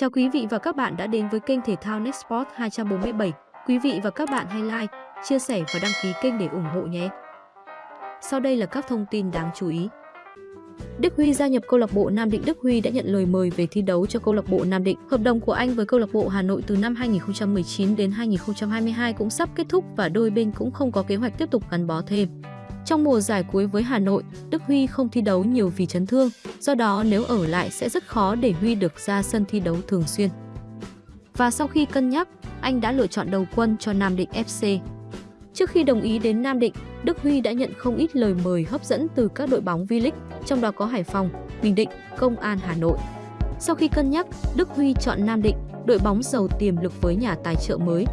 Chào quý vị và các bạn đã đến với kênh thể thao Nextport 247. Quý vị và các bạn hãy like, chia sẻ và đăng ký kênh để ủng hộ nhé. Sau đây là các thông tin đáng chú ý. Đức Huy gia nhập câu lạc bộ Nam Định Đức Huy đã nhận lời mời về thi đấu cho câu lạc bộ Nam Định. Hợp đồng của anh với câu lạc bộ Hà Nội từ năm 2019 đến 2022 cũng sắp kết thúc và đôi bên cũng không có kế hoạch tiếp tục gắn bó thêm. Trong mùa giải cuối với Hà Nội, Đức Huy không thi đấu nhiều vì chấn thương, do đó nếu ở lại sẽ rất khó để Huy được ra sân thi đấu thường xuyên. Và sau khi cân nhắc, anh đã lựa chọn đầu quân cho Nam Định FC. Trước khi đồng ý đến Nam Định, Đức Huy đã nhận không ít lời mời hấp dẫn từ các đội bóng V-League, trong đó có Hải Phòng, Bình Định, Công an Hà Nội. Sau khi cân nhắc, Đức Huy chọn Nam Định, đội bóng giàu tiềm lực với nhà tài trợ mới.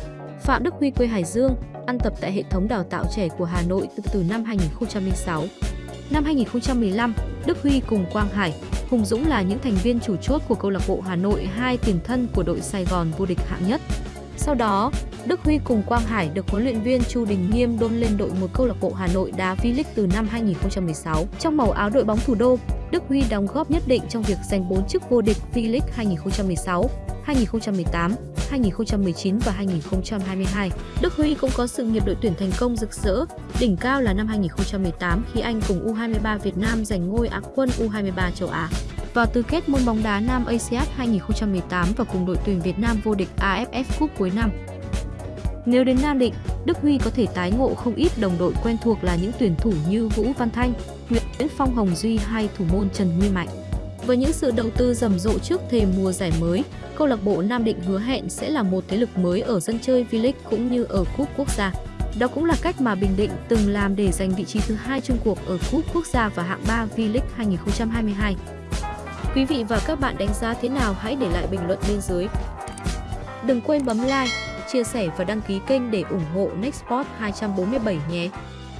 Phạm Đức Huy quê Hải Dương, ăn tập tại hệ thống đào tạo trẻ của Hà Nội từ, từ năm 2006. Năm 2015, Đức Huy cùng Quang Hải, Hùng Dũng là những thành viên chủ chốt của câu lạc bộ Hà Nội, hai tiền thân của đội Sài Gòn vô địch hạng nhất. Sau đó, Đức Huy cùng Quang Hải được huấn luyện viên Chu Đình Nghiêm đôn lên đội một câu lạc bộ Hà Nội đá V-League từ năm 2016. Trong màu áo đội bóng thủ đô, Đức Huy đóng góp nhất định trong việc giành 4 chức vô địch V-League 2016, 2018, 2019 và 2022. Đức Huy cũng có sự nghiệp đội tuyển thành công rực rỡ, đỉnh cao là năm 2018 khi anh cùng U23 Việt Nam giành ngôi Á quân U23 châu Á. Vào tứ kết môn bóng đá nam ASEAN 2018 và cùng đội tuyển Việt Nam vô địch AFF Cup cuối năm. Nếu đến Nam Định, Đức Huy có thể tái ngộ không ít đồng đội quen thuộc là những tuyển thủ như Vũ Văn Thanh, Nguyễn Phong Hồng Duy hay thủ môn Trần Nguyên Mạnh. Với những sự đầu tư rầm rộ trước thềm mùa giải mới, câu lạc bộ Nam Định hứa hẹn sẽ là một thế lực mới ở sân chơi V-League cũng như ở cúp quốc gia. Đó cũng là cách mà Bình Định từng làm để giành vị trí thứ hai chung cuộc ở cúp quốc gia và hạng 3 V-League 2022. Quý vị và các bạn đánh giá thế nào hãy để lại bình luận bên dưới. Đừng quên bấm like, chia sẻ và đăng ký kênh để ủng hộ Nextport 247 nhé.